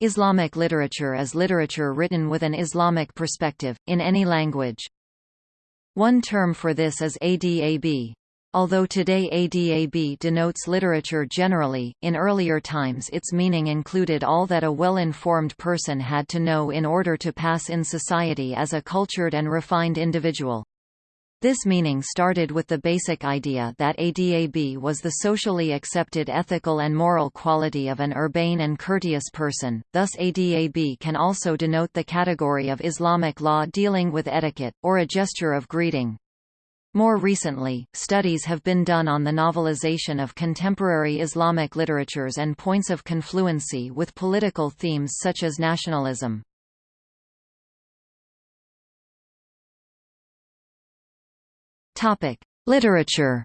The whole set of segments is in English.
Islamic literature is literature written with an Islamic perspective, in any language. One term for this is adab. Although today adab denotes literature generally, in earlier times its meaning included all that a well-informed person had to know in order to pass in society as a cultured and refined individual. This meaning started with the basic idea that adab was the socially accepted ethical and moral quality of an urbane and courteous person, thus adab can also denote the category of Islamic law dealing with etiquette, or a gesture of greeting. More recently, studies have been done on the novelization of contemporary Islamic literatures and points of confluency with political themes such as nationalism. Topic: Literature.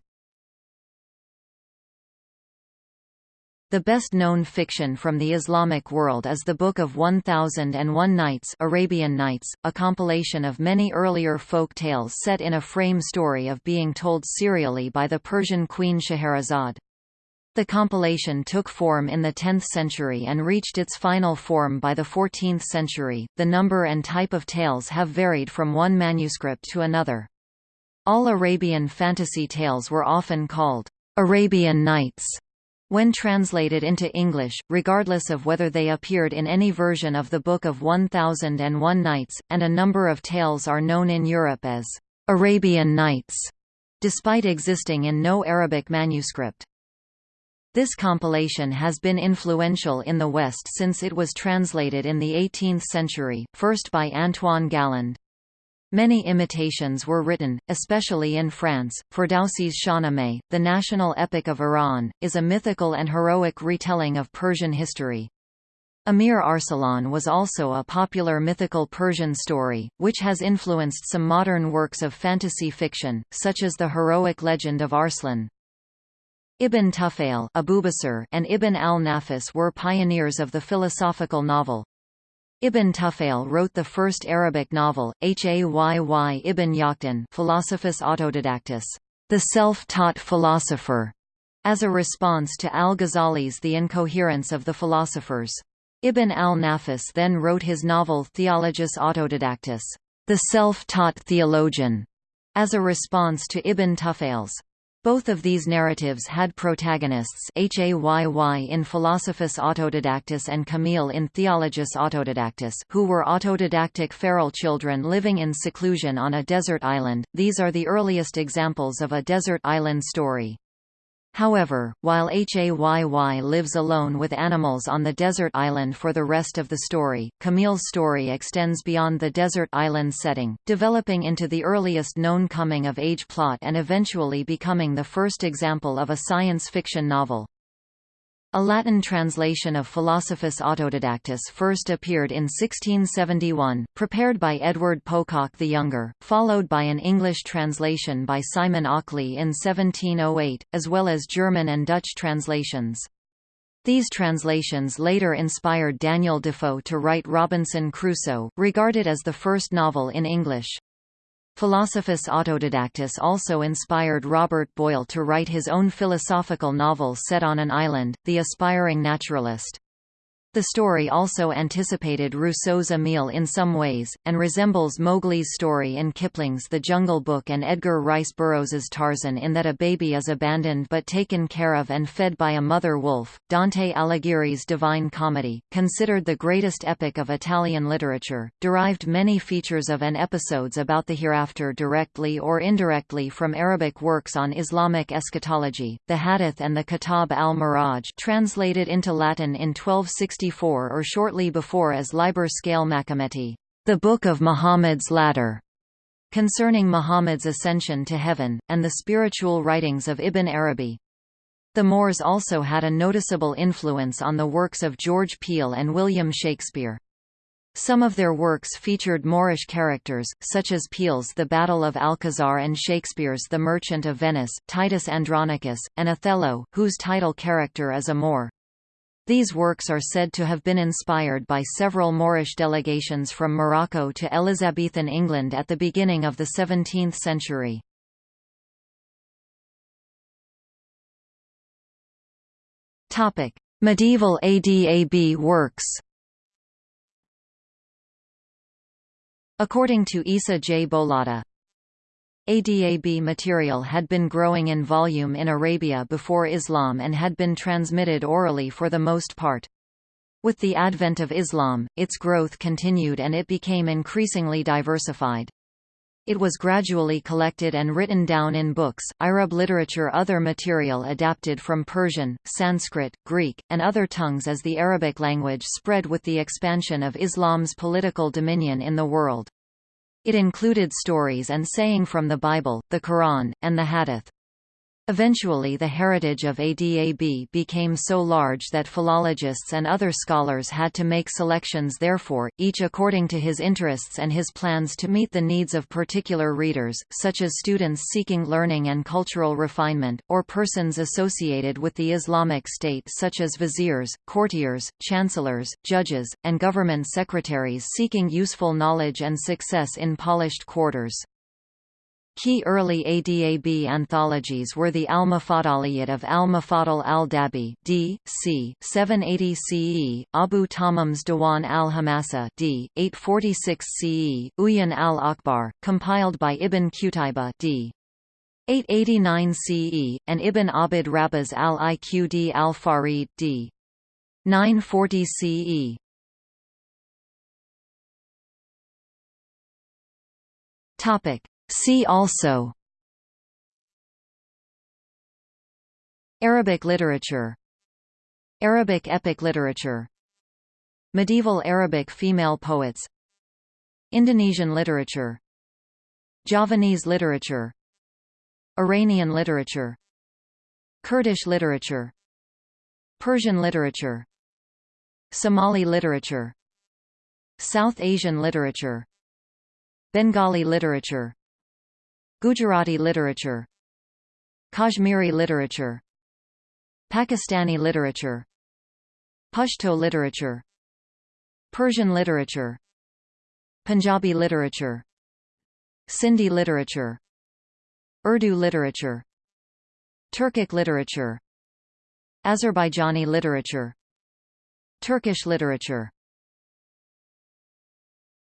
The best-known fiction from the Islamic world is the Book of 1001 Nights Arabian Nights, a compilation of many earlier folk tales set in a frame story of being told serially by the Persian queen Scheherazade. The compilation took form in the 10th century and reached its final form by the 14th century. The number and type of tales have varied from one manuscript to another. All Arabian fantasy tales were often called Arabian Nights when translated into English, regardless of whether they appeared in any version of the Book of 1001 Nights, and a number of tales are known in Europe as Arabian Nights, despite existing in no Arabic manuscript. This compilation has been influential in the West since it was translated in the 18th century, first by Antoine Galland. Many imitations were written, especially in France. For Ferdowsi's Shahnameh, the national epic of Iran, is a mythical and heroic retelling of Persian history. Amir Arsalan was also a popular mythical Persian story, which has influenced some modern works of fantasy fiction, such as the heroic legend of Arslan. Ibn Tufail and Ibn al-Nafis were pioneers of the philosophical novel, Ibn Tufail wrote the first Arabic novel, Hayy Ibn Yaqtan Philosophus Autodidactus, the self-taught philosopher, as a response to al-Ghazali's The Incoherence of the Philosophers. Ibn al-Nafis then wrote his novel Theologus Autodidactus, the self-taught theologian, as a response to Ibn Tufail's both of these narratives had protagonists Hayy in Philosophus Autodidactus and Kamil in Theologus Autodidactus who were autodidactic feral children living in seclusion on a desert island. These are the earliest examples of a desert island story. However, while Hayy lives alone with animals on the desert island for the rest of the story, Kamil's story extends beyond the desert island setting, developing into the earliest known coming-of-age plot and eventually becoming the first example of a science fiction novel. A Latin translation of Philosophus Autodidactus first appeared in 1671, prepared by Edward Pococke the Younger, followed by an English translation by Simon Ockley in 1708, as well as German and Dutch translations. These translations later inspired Daniel Defoe to write Robinson Crusoe, regarded as the first novel in English. Philosophus Autodidactus also inspired Robert Boyle to write his own philosophical novel set on an island, The Aspiring Naturalist. The story also anticipated Rousseau's Emile in some ways, and resembles Mowgli's story in Kipling's The Jungle Book and Edgar Rice Burroughs's Tarzan in that a baby is abandoned but taken care of and fed by a mother wolf. Dante Alighieri's Divine Comedy, considered the greatest epic of Italian literature, derived many features of and episodes about the hereafter directly or indirectly from Arabic works on Islamic eschatology, the Hadith and the Kitab al-Miraj translated into Latin in 1260 or shortly before as Liber Scalae Machometi, the Book of Muhammad's Ladder, concerning Muhammad's ascension to heaven, and the spiritual writings of Ibn Arabi. The Moors also had a noticeable influence on the works of George Peele and William Shakespeare. Some of their works featured Moorish characters, such as Peele's The Battle of Alcazar and Shakespeare's The Merchant of Venice, Titus Andronicus, and Othello, whose title character is a Moor. These works are said to have been inspired by several Moorish delegations from Morocco to Elizabethan England at the beginning of the 17th century. Topic: Medieval ADAB works. According to Issa J. Boullata, ADAB material had been growing in volume in Arabia before Islam and had been transmitted orally for the most part. With the advent of Islam, its growth continued and it became increasingly diversified. It was gradually collected and written down in books, Arab literature other material adapted from Persian, Sanskrit, Greek, and other tongues as the Arabic language spread with the expansion of Islam's political dominion in the world. It included stories and saying from the Bible, the Quran, and the Hadith. Eventually the heritage of ADAB became so large that philologists and other scholars had to make selections therefore, each according to his interests and his plans to meet the needs of particular readers, such as students seeking learning and cultural refinement, or persons associated with the Islamic State such as viziers, courtiers, chancellors, judges, and government secretaries seeking useful knowledge and success in polished quarters. Key early ADAB anthologies were the Al-Mufaddaliyat of Al-Mufaddal al-Dabi d. c. 780 CE, Abu Tammam's Diwan al-Hamasa d. 846 CE, Uyun al-Akhbar, compiled by Ibn Qutayba d. 889 CE, and Ibn Abd Rabbih's al-Iqd al-Farid d. 940 CE. Topic See also Arabic literature Arabic epic literature Medieval Arabic female poets Indonesian literature Javanese literature Iranian literature Kurdish literature Persian literature Somali literature South Asian literature Bengali literature Gujarati literature Kashmiri literature Pakistani literature Pashto literature Persian literature Punjabi literature Sindhi literature Urdu literature Turkic literature Azerbaijani literature Turkish literature